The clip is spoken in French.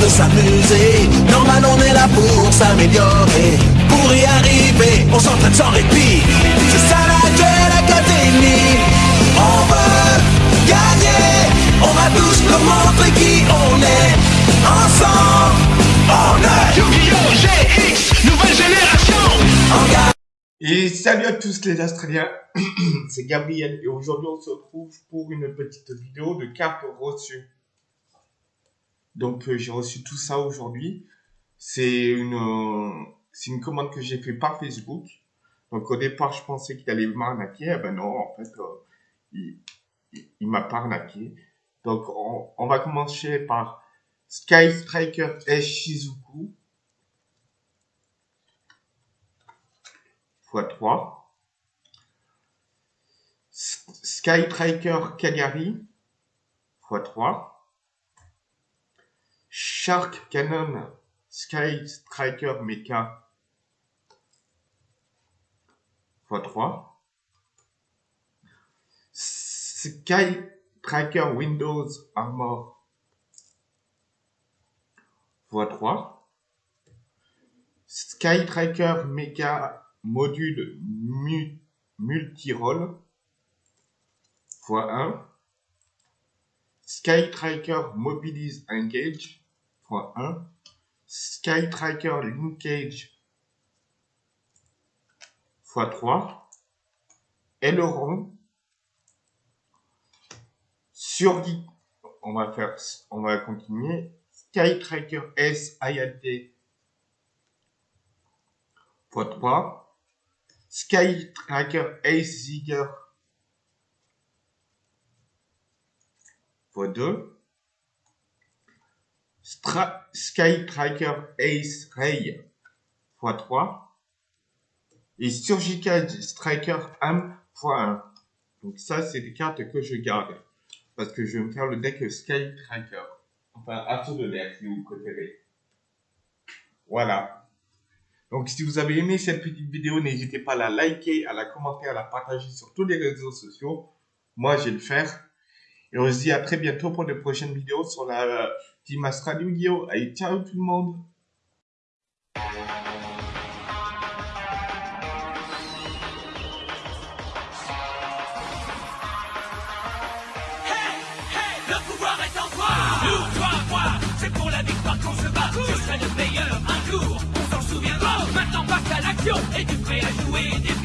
de s'amuser. Normal, on est là pour s'améliorer. Pour y arriver, on s'entraîne sans répit. C'est ça la Duel Academy. On veut gagner. On va tous nous montrer qui on est. Ensemble, on est Yu-Gi-Oh! GX, nouvelle génération. Et salut à tous les Australiens, c'est Gabriel et aujourd'hui on se retrouve pour une petite vidéo de cartes reçues. Donc euh, j'ai reçu tout ça aujourd'hui. C'est une, euh, c'est une commande que j'ai fait par Facebook. Donc au départ je pensais qu'il allait m'arnaquer, eh ben non en fait euh, il, il, il m'a pas arnaqué. Donc on, on va commencer par Sky Striker S Shizuku x3. Sky Cagliari x3. Shark Cannon Sky Striker Mecha. X3. Sky Tracker Windows Armor. X3. Sky Tracker Mecha module mu multirole. X1 Sky Tracker Mobilize Engage x1 Sky Tracker Linkage x3 Aileron. Sur on va faire on va continuer. Sky Tracker S IAT x3 Sky Tracker Ace Zigger x2 Stra Sky Tracker Ace Ray x3 et Surgical Striker Am x1. Donc ça, c'est des cartes que je garde parce que je vais me faire le deck Sky Tracker. Enfin, assaut de l'air si vous préférez. Voilà. Donc, si vous avez aimé cette petite vidéo, n'hésitez pas à la liker, à la commenter, à la partager sur tous les réseaux sociaux. Moi, je vais le faire. Et on se dit à très bientôt pour de prochaines vidéos sur la Team Astral Yu-Gi-Oh! Allez, ciao tout le monde. Hey, hey, le pouvoir est en toi. Nous, toi, moi, c'est pour la victoire qu'on se bat. Je serai le meilleur un jour, on s'en souviendra Maintenant passe à l'action, es-tu prêt à jouer des